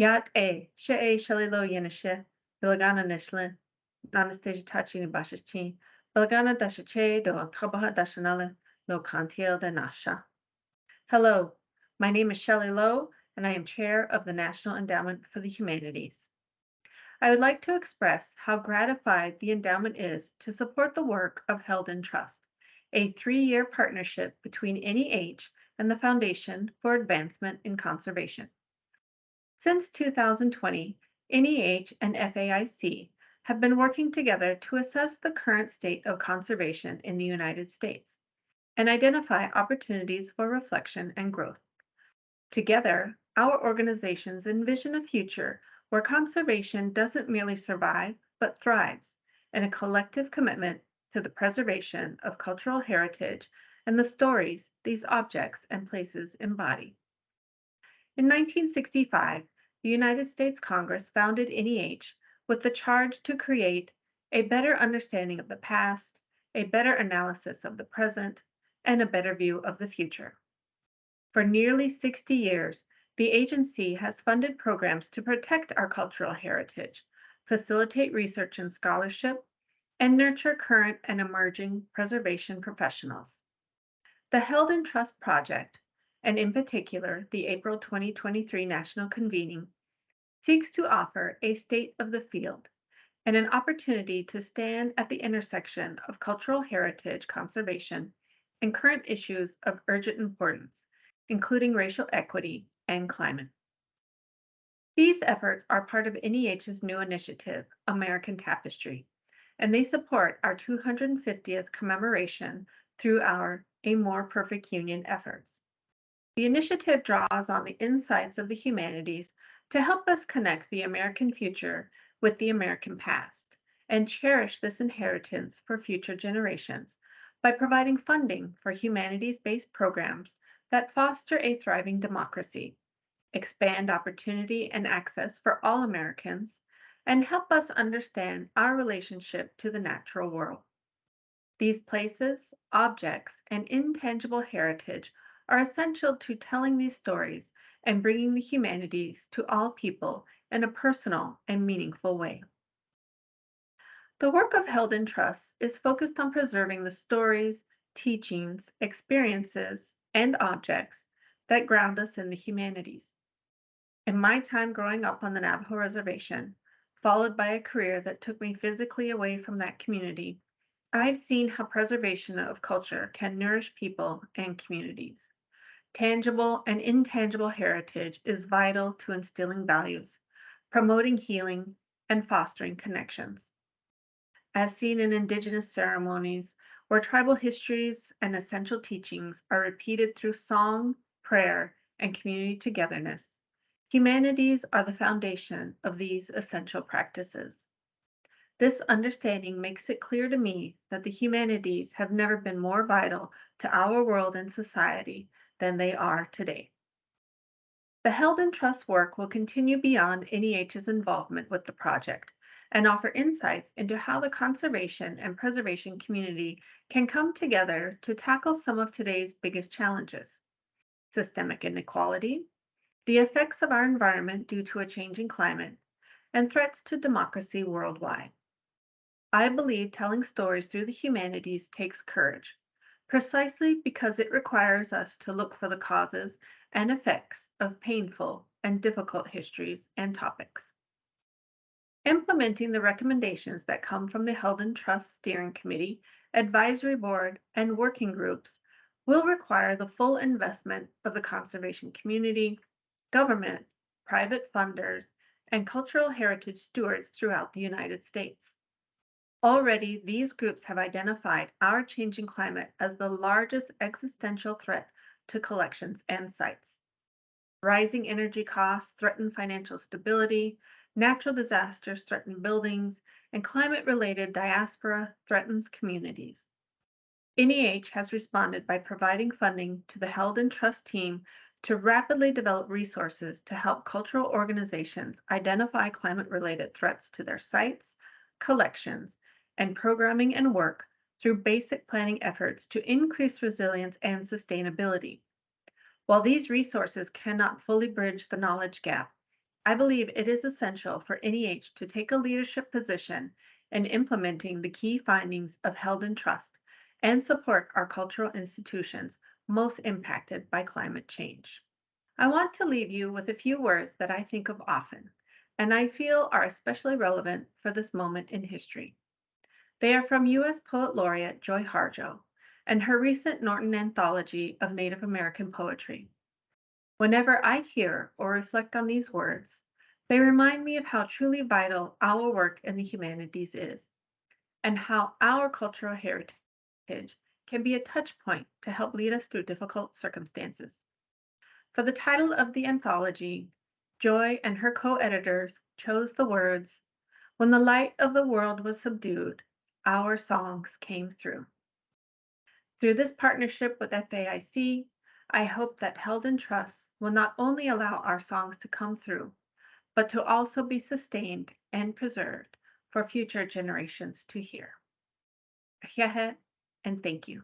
Yat bilagana nishle, do dashanale, de nasha. Hello, my name is Shelly Lowe, and I am chair of the National Endowment for the Humanities. I would like to express how gratified the endowment is to support the work of Held in Trust, a three-year partnership between NEH and the Foundation for Advancement in Conservation. Since 2020, NEH and FAIC have been working together to assess the current state of conservation in the United States and identify opportunities for reflection and growth. Together, our organizations envision a future where conservation doesn't merely survive, but thrives, in a collective commitment to the preservation of cultural heritage and the stories these objects and places embody. In 1965, the United States Congress founded NEH with the charge to create a better understanding of the past, a better analysis of the present, and a better view of the future. For nearly 60 years, the agency has funded programs to protect our cultural heritage, facilitate research and scholarship, and nurture current and emerging preservation professionals. The Held in Trust Project and in particular the April 2023 National Convening, seeks to offer a state of the field and an opportunity to stand at the intersection of cultural heritage conservation and current issues of urgent importance, including racial equity and climate. These efforts are part of NEH's new initiative, American Tapestry, and they support our 250th commemoration through our A More Perfect Union efforts. The initiative draws on the insights of the humanities to help us connect the American future with the American past and cherish this inheritance for future generations by providing funding for humanities-based programs that foster a thriving democracy, expand opportunity and access for all Americans, and help us understand our relationship to the natural world. These places, objects, and intangible heritage are essential to telling these stories and bringing the humanities to all people in a personal and meaningful way. The work of Held in Trust is focused on preserving the stories, teachings, experiences, and objects that ground us in the humanities. In my time growing up on the Navajo Reservation, followed by a career that took me physically away from that community, I've seen how preservation of culture can nourish people and communities. Tangible and intangible heritage is vital to instilling values, promoting healing, and fostering connections. As seen in Indigenous ceremonies, where tribal histories and essential teachings are repeated through song, prayer, and community togetherness, humanities are the foundation of these essential practices. This understanding makes it clear to me that the humanities have never been more vital to our world and society than they are today. The Held in Trust work will continue beyond NEH's involvement with the project and offer insights into how the conservation and preservation community can come together to tackle some of today's biggest challenges. Systemic inequality, the effects of our environment due to a changing climate, and threats to democracy worldwide. I believe telling stories through the humanities takes courage, precisely because it requires us to look for the causes and effects of painful and difficult histories and topics. Implementing the recommendations that come from the Held in Trust Steering Committee, Advisory Board, and working groups will require the full investment of the conservation community, government, private funders, and cultural heritage stewards throughout the United States. Already, these groups have identified our changing climate as the largest existential threat to collections and sites. Rising energy costs threaten financial stability, natural disasters threaten buildings, and climate-related diaspora threatens communities. NEH has responded by providing funding to the Held in Trust team to rapidly develop resources to help cultural organizations identify climate-related threats to their sites, collections, and programming and work through basic planning efforts to increase resilience and sustainability. While these resources cannot fully bridge the knowledge gap, I believe it is essential for NEH to take a leadership position in implementing the key findings of Held in Trust and support our cultural institutions most impacted by climate change. I want to leave you with a few words that I think of often and I feel are especially relevant for this moment in history. They are from U.S. Poet Laureate Joy Harjo and her recent Norton Anthology of Native American Poetry. Whenever I hear or reflect on these words, they remind me of how truly vital our work in the humanities is, and how our cultural heritage can be a touch point to help lead us through difficult circumstances. For the title of the anthology, Joy and her co editors chose the words, When the light of the world was subdued, our songs came through. Through this partnership with FAIC, I hope that Held in Trust will not only allow our songs to come through, but to also be sustained and preserved for future generations to hear. and thank you.